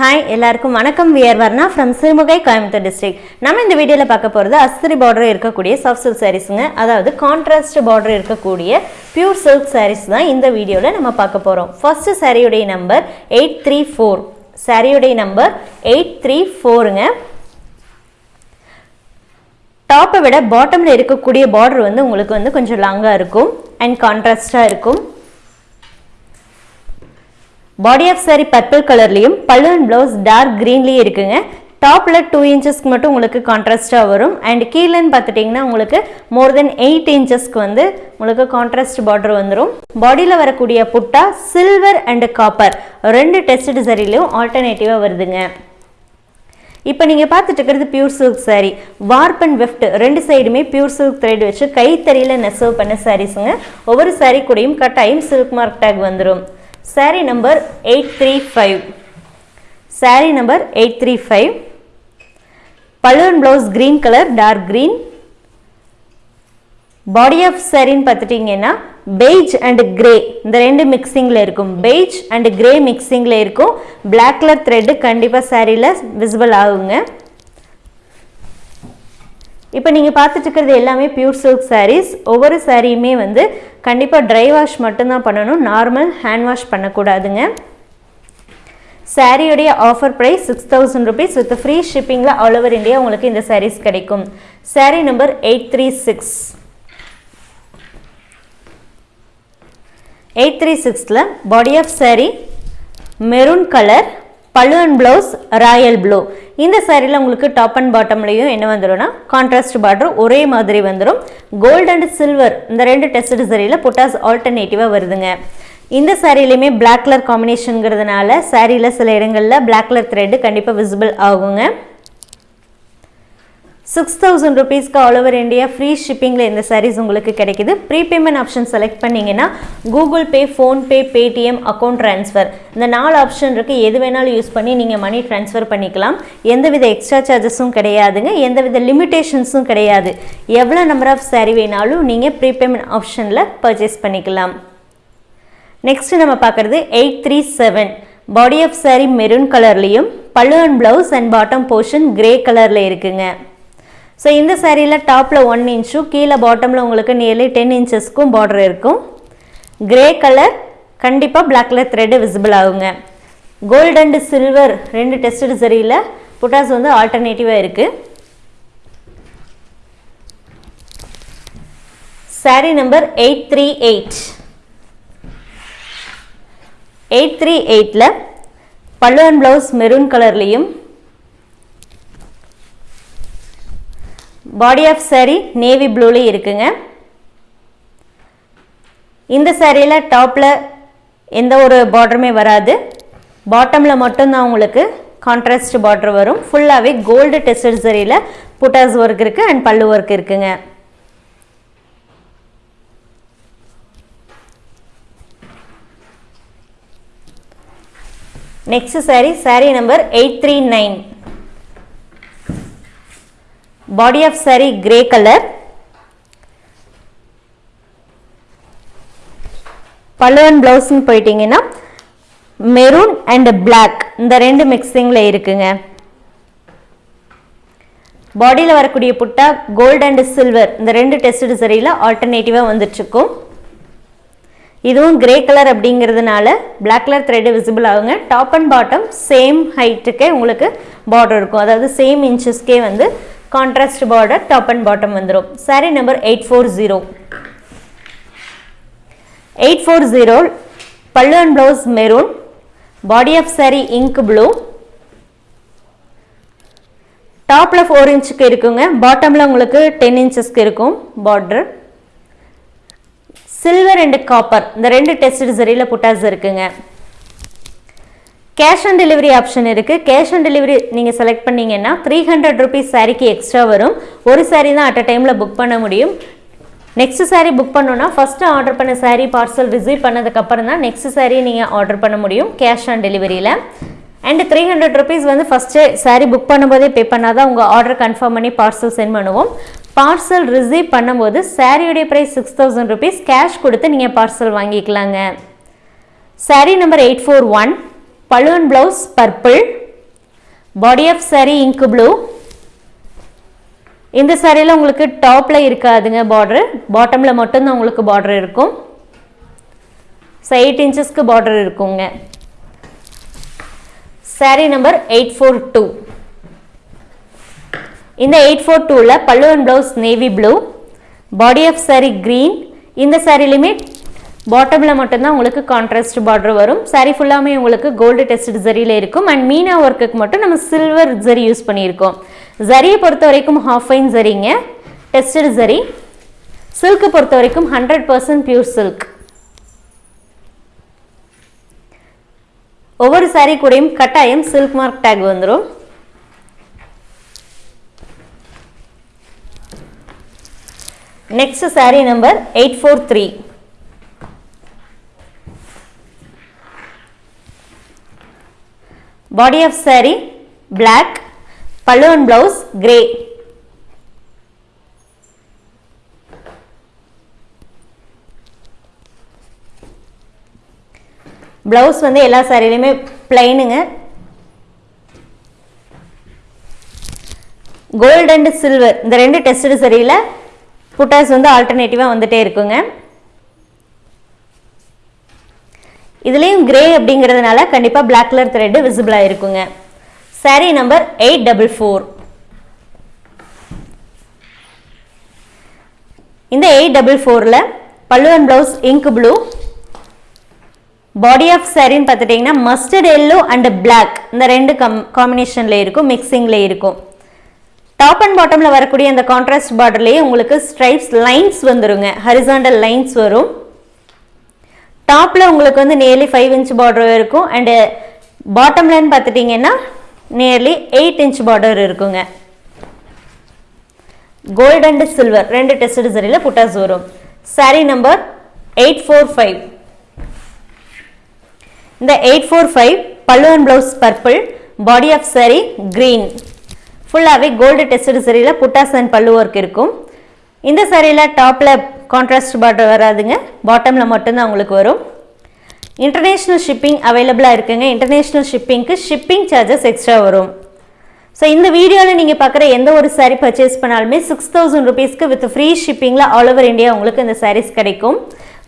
Hi எல்லாருக்கும் வணக்கம். We're Varna from Sirumugai Coimbatore district நம்ம இந்த வீடியோவில் பார்க்க போகிறது அஸ்திரி பார்டர் இருக்கக்கூடிய சாஃப்ட் சில்க் சாரீஸுங்க அதாவது கான்ட்ராஸ்ட் பார்டர் இருக்கக்கூடிய பியூர் சில்க் சாரீஸ் தான் இந்த வீடியோவில் நம்ம பார்க்க போகிறோம் ஃபர்ஸ்ட் சாரியுடைய நம்பர் எயிட் த்ரீ ஃபோர் சாரியுடைய நம்பர் எயிட் த்ரீ ஃபோருங்க டாப்பை விட பாட்டமில் இருக்கக்கூடிய பார்டர் வந்து உங்களுக்கு வந்து கொஞ்சம் லாங்காக இருக்கும். அண்ட் கான்ட்ராஸ்டாக இருக்கும். பாடி ஆஃப் சாரி பர்பிள் கலர்லேயும் பல்லு அண்ட் ப்ளவுஸ் டார்க் க்ரீன்லேயும் இருக்குங்க. டாப்பில் டூ இன்ச்சஸ்க்கு மட்டும் உங்களுக்கு கான்ட்ராஸ்டாக வரும். அண்ட் கீழேன்னு பார்த்துட்டிங்கன்னா உங்களுக்கு மோர் தென் எயிட் இன்ச்சஸ்க்கு வந்து உங்களுக்கு கான்ட்ராஸ்ட் பார்டர் வந்துடும் பாடியில் வரக்கூடிய புட்டா சில்வர் அண்டு காப்பர் ரெண்டு டெஸ்ட் சரிலையும் ஆல்டர்னேட்டிவாக வருதுங்க. இப்போ நீங்கள் பார்த்துட்டு இருக்கிறது pure silk saree. Warp and weft ரெண்டு சைடுமே பியூர் சில்க் த்ரெட் வச்சு கைத்தறியில் நெசவு பண்ண சாரீஸுங்க ஒவ்வொரு சாரீ கூடயும் கட்டாயம் சில்க் மார்க் டேக் வந்துடும் saree number eight three five saree number eight three five pallu blouse green colour dark green body of சாரின்னு பார்த்துட்டிங்கன்னா பெய்ஜ் அண்ட் கிரே இந்த ரெண்டு மிக்சிங்கில் இருக்கும். பெய்ஜ் அண்ட் கிரே மிக்சிங்கில் இருக்கும். பிளாக் கலர் த்ரெட்டு கண்டிப்பாக சாரியில் விசிபிள் ஆகுங்க. இப்போ நீங்கள் பார்த்துட்டு இருக்கிறது எல்லாமே பியூர் சில்க் சாரீஸ் ஒவ்வொரு சாரியுமே வந்து கண்டிப்பாக ட்ரை வாஷ் மட்டும்தான் பண்ணணும். நார்மல் ஹேண்ட் வாஷ் பண்ணக்கூடாதுங்க. சாரியுடைய offer price six thousand rupees with free ஷிப்பிங்கில் all over India உங்களுக்கு இந்த சாரீஸ் கிடைக்கும். Saree number eight three six eight three சிக்ஸில் body of saree maroon colour பழுவன் blouse royal blue இந்த சாரியில் உங்களுக்கு டாப் அண்ட் பாட்டம்லேயும் என்ன வந்துடும்னா கான்ட்ராஸ்ட் பார்டர் ஒரே மாதிரி வந்துடும் கோல்டு அண்ட் சில்வர் இந்த ரெண்டு டெஸ்ட் சரியில் புட்டாஸ் ஆல்டர்னேட்டிவாக வருதுங்க. இந்த சாரிலையுமே பிளாக் கலர் காம்பினேஷனுங்கிறதுனால சாரியில் சில இடங்களில் பிளாக் கலர் த்ரெட்டு கண்டிப்பாக விசிபிள் ஆகுங்க. சிக்ஸ் தௌசண்ட் ருபீஸ்க்கு ஆல் ஓவர் இந்தியா ஃப்ரீ ஷிப்பிங்கில் இந்த சாரீஸ் உங்களுக்கு கிடைக்குது. ப்ரீபேமெண்ட் ஆப்ஷன் செலக்ட் பண்ணிங்கன்னா Google Pay PhonePe Paytm account transfer இந்த நாலு ஆப்ஷன் இருக்குது எது வேணாலும் யூஸ் பண்ணி நீங்கள் மணி ட்ரான்ஸ்ஃபர் பண்ணிக்கலாம். எந்தவித எக்ஸ்ட்ரா சார்ஜஸும் கிடையாதுங்க. எந்தவித லிமிட்டேஷன்ஸும் கிடையாது. எவ்வளோ நம்பர் ஆஃப் saree வேணாலும் நீங்கள் ப்ரீபேமெண்ட் ஆப்ஷனில் பர்ச்சேஸ் பண்ணிக்கலாம். நெக்ஸ்ட் நம்ம பார்க்குறது eight three seven body of saree maroon கலர்லேயும் pallu and blouse and bottom portion grey கலரில் இருக்குங்க. ஸோ இந்த சேரீயில் டாப்பில் ஒன் இன்ச்சும் கீழே பாட்டமில் உங்களுக்கு நியர்லி டென் இன்ச்சஸ்க்கும் பார்டர் இருக்கும். கிரே கலர் கண்டிப்பாக பிளாக் கலர் த்ரெட்டு விசிபிள் ஆகுங்க. கோல்டு அண்டு சில்வர் ரெண்டு டெஸ்டட் சரியில் புட்டாஸ் வந்து ஆல்டர்னேட்டிவாக இருக்குது saree number eight three eight eight three எயிட்டில் பல்லு அண்ட் ப்ளவுஸ் மெரூன் கலர்லேயும் பாடி ஆஃப் saree நேவி ப்ளூலேயும் இருக்குங்க. இந்த சாரியில் டாப்பில் எந்த ஒரு பார்டருமே வராது. பாட்டமில் மட்டும்தான் உங்களுக்கு கான்ட்ராஸ்ட் பார்டர் வரும். ஃபுல்லாகவே கோல்டு டெஸ்டட் சரியில் புட்டாஸ் ஒர்க் இருக்குது அண்ட் பல்லு ஒர்க் இருக்குங்க. Next saree saree number eight three nine body of saree grey colour pallu and ப்ளவுஸ்னு போயிட்டீங்கன்னா மெரூன் அண்ட் பிளாக் இந்த ரெண்டு மிக்சிங்கில் இருக்குங்க. பாடியில் வரக்கூடிய புட்டா கோல்டு அண்ட் சில்வர் இந்த ரெண்டு டெஸ்ட் சரியில் ஆல்டர்னேட்டிவாக வந்துட்டுருக்கும். இதுவும் கிரே கலர் அப்படிங்கிறதுனால பிளாக் கலர் த்ரெட்டு விசிபிள் ஆகுங்க. டாப் அண்ட் பாட்டம் சேம் ஹைட்டுக்கே உங்களுக்கு பார்டர் இருக்கும். அதாவது சேம் இன்ச்சஸ்க்கே வந்து contrast border top and bottom வந்துடும் saree number eight four zero eight four zero pallu and blouse maroon body of saree ink blue டாப்பில் four இன்ச்சுக்கு இருக்குங்க. பாட்டமில் உங்களுக்கு டென் இன்ச்சஸ்க்கு இருக்கும் பார்டர் சில்வர் அண்டு காப்பர் இந்த ரெண்டு டெஸ்ட் சரியில் புட்டாஸ் இருக்குங்க. கேஷ் ஆன் டெலிவரி ஆப்ஷன் இருக்குது கேஷ் ஆன் டெலிவரி நீங்கள் செலக்ட் பண்ணீங்கன்னா த்ரீ ஹண்ட்ரட் ருபீஸ் சாரிக்கு எக்ஸ்ட்ரா வரும். ஒரு சாரீ தான் அட் அ டைமில் புக் பண்ண முடியும். நெக்ஸ்ட் சாரீ புக் பண்ணோன்னா ஃபஸ்ட்டு ஆர்டர் பண்ண சாரீ பார்சல் ரிசீவ் பண்ணதுக்கப்புறம் தான் நெக்ஸ்ட் சாரீ நீங்கள் ஆர்டர் பண்ண முடியும் கேஷ் ஆன் டெலிவரியில் அண்ட் த்ரீ ஹண்ட்ரட் ருபீஸ் வந்து ஃபஸ்ட்டு சாரீ புக் பண்ணும்போதே பே பண்ணால் தான் உங்கள் ஆர்டர் கன்ஃபார்ம் பண்ணி பார்சல் சென்ட் பண்ணுவோம். பார்சல் ரிசீவ் பண்ணும்போது சாரியோடைய price six thousand rupees cash கொடுத்து நீங்கள் பார்சல் வாங்கிக்கலாங்க. Saree number eight four one pallu blouse purple body of saree இங்கு ப்ளூ இந்த சாரியில் உங்களுக்கு டாப்பில் இருக்காதுங்க பார்டர் பாட்டமில் மட்டும்தான் உங்களுக்கு பார்டர் இருக்கும். ஸோ எயிட் இன்ச்சஸ்க்கு பார்டர் இருக்குங்க. Saree number eight four two இந்த எயிட் ஃபோர் டூவில் pallu and blouse navy blue body of saree green இந்த சாரிலையுமே பாட்டமில் மட்டும்தான் உங்களுக்கு கான்ட்ராஸ்ட் பார்டர் வரும். சாரி ஃபுல்லாமே உங்களுக்கு கோல்டு டெஸ்ட் ஜரியில் இருக்கும். அண்ட் மீனா ஒர்க்குக்கு மட்டும் நம்ம சில்வர் ஜரி யூஸ் பண்ணியிருக்கோம். ஜரியை பொறுத்த வரைக்கும் ஹாஃப் ஃபைன் ஜரிங்க டெஸ்டட் ஜரி சில்க்கு பொறுத்த வரைக்கும் ஹண்ட்ரட் பர்சன்ட் பியூர் சில்க் ஒவ்வொரு சாரீ கூடயும் கட்டாயம் சில்க் மார்க் டேக் வந்துடும் next saree number eight four three body of sari black pallu and blouse grey blouse வந்து எல்லா சாரிலையுமே பிளைனுங்க கோல்டு அண்ட் சில்வர் இந்த ரெண்டு டெஸ்டட் சரியில் புட்டாஸ் வந்து ஆல்டர்னேட்டிவாக வந்துட்டே இருக்குங்க. இதுலேயும் கிரே அப்படிங்கிறதுனால கண்டிப்பாக பிளாக் கலர் த்ரெட்டு விசிபிளாக இருக்குங்க saree number eight double four இந்த எயிட் டபுள் ஃபோரில் pallu and blouse ink blue body of சாரின்னு பார்த்துட்டிங்கன்னா மஸ்டர்ட் எல்லோ அண்ட் பிளாக் இந்த ரெண்டு கம் காம்பினேஷனில் இருக்கும் மிக்சிங்கில் இருக்கும். டாப் அண்ட் பாட்டமில் வரக்கூடிய அந்த கான்ட்ராஸ்ட் பார்டர்லேயே உங்களுக்கு ஸ்ட்ரைப்ஸ் லைன்ஸ் வந்துருங்க. ஹரிசாண்டல் லைன்ஸ் வரும். டாப்பில் உங்களுக்கு வந்து நியர்லி ஃபைவ் இன்ச் பார்டர் இருக்கும். அண்டு பாட்டம்லன்னு பார்த்துட்டிங்கன்னா நியர்லி எயிட் இன்ச் பார்டர் இருக்குங்க. கோல்டு அண்டு சில்வர் ரெண்டு டெஸ்ட் சரியில் புட்டாஸ் வரும். Saree number eight four five இந்த eight four five pallu and blouse purple body of saree green ஃபுல்லாகவே கோல்டு டெஸ்ட் சரியில் புட்டாஸ் அண்ட் பல்லு ஒர்க் இருக்கும். இந்த சாரியில் டாப்பில் கான்ட்ராஸ்ட் பார்டர் வராதுங்க. பாட்டமில் மட்டும்தான் உங்களுக்கு வரும். இன்டர்நேஷ்னல் ஷிப்பிங் அவைலபிளாக இருக்குங்க. இன்டர்நேஷ்னல் ஷிப்பிங்க்கு ஷிப்பிங் சார்ஜஸ் எக்ஸ்ட்ரா வரும். ஸோ இந்த வீடியோவில் நீங்கள் பார்க்குற எந்த ஒரு saree பர்ச்சேஸ் பண்ணாலுமே சிக்ஸ் தௌசண்ட் ருபீஸ்க்கு வித் ஃப்ரீ ஷிப்பிங்கில் ஆல் ஓவர் இந்தியா உங்களுக்கு இந்த சாரீஸ் கிடைக்கும்.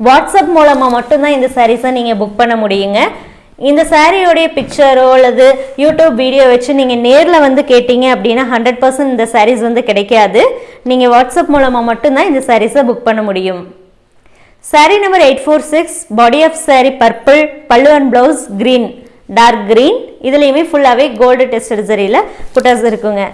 வாட்ஸ்அப் மூலமாக மட்டும்தான் இந்த சாரீஸை நீங்கள் புக் பண்ண முடியுங்க. இந்த சாரியோடைய பிக்சரோ அல்லது யூடியூப் வீடியோ வச்சு நீங்கள் நேரில் வந்து கேட்டீங்க அப்படின்னா ஹண்ட்ரட் பர்சன்ட் இந்த சாரீஸ் வந்து கிடைக்காது. நீங்கள் வாட்ஸ்அப் மூலமாக மட்டும்தான் இந்த சாரீஸை புக் பண்ண முடியும். Saree number eight four six body of saree purple pallu and blouse green dark green இதுலேயுமே ஃபுல்லாகவே கோல்டு டெஸ்ட் சரியில் புட்டாஸ் இருக்குங்க.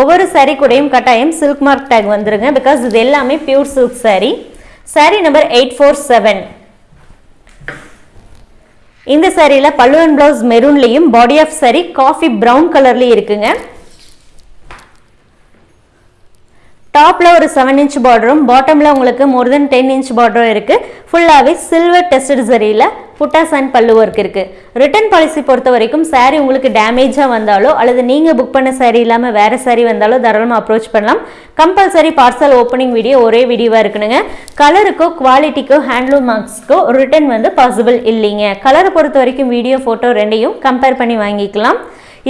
ஒவ்வொரு சாரீ கூடையும் கட்டாயம் சில்க் மார்க் டேக் வந்துருங்க. பிகாஸ் இது எல்லாமே pure silk saree saree number eight four seven இந்த சாரியில் pallu and blouse மெரூன்லேயும் body of saree coffee brown கலர்லேயும் இருக்குங்க. டாப்பில் ஒரு செவன் இன்ச் பார்டரும் பாட்டமில் உங்களுக்கு மோர் தென் டென் இன்ச் பார்டரும் இருக்குது ஃபுல்லாகவே சில்வர் டெஸ்டட் சரியில் புட்டாஸ் அண்ட் பல்லு ஒர்க் இருக்குது ரிட்டர்ன் பாலிசி பொறுத்த வரைக்கும் சாரீ உங்களுக்கு டேமேஜாக வந்தாலோ அல்லது நீங்கள் புக் பண்ண சாரீ இல்லாமல் வேறு சாரீ வந்தாலோ தாராளமாக அப்ரோச் பண்ணலாம். கம்பல்சரி பார்சல் ஓப்பனிங் வீடியோ ஒரே வீடியோவாக இருக்கணுங்க. கலருக்கோ குவாலிட்டிக்கோ ஹேண்ட்லூம் மார்க்ஸ்க்கோ ரிட்டர்ன் வந்து பாசிபிள் இல்லைங்க. கலரை பொறுத்த வரைக்கும் வீடியோ ஃபோட்டோ ரெண்டையும் கம்பேர் பண்ணி வாங்கிக்கலாம்.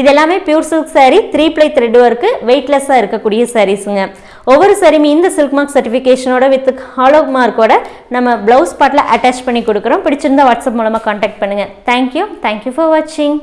இது எல்லாமே pure silk saree three ply thread work வெயிட்லெஸ்ஸாக இருக்கக்கூடிய சாரீஸுங்க ஒவ்வொரு சரிமி இந்த சில்க் மார்க் சர்டிஃபிகேஷனோட வித் ஹாலோ மார்க்கோட நம்ம ப்ளவுஸ் பாட்டில் அட்டாச் பண்ணி கொடுக்குறோம். பிடிச்சிருந்தா வாட்ஸ்அப் மூலமாக காண்டாக்ட் பண்ணுங்கள் தேங்க்யூ தேங்க்யூ ஃபார் வாட்சிங்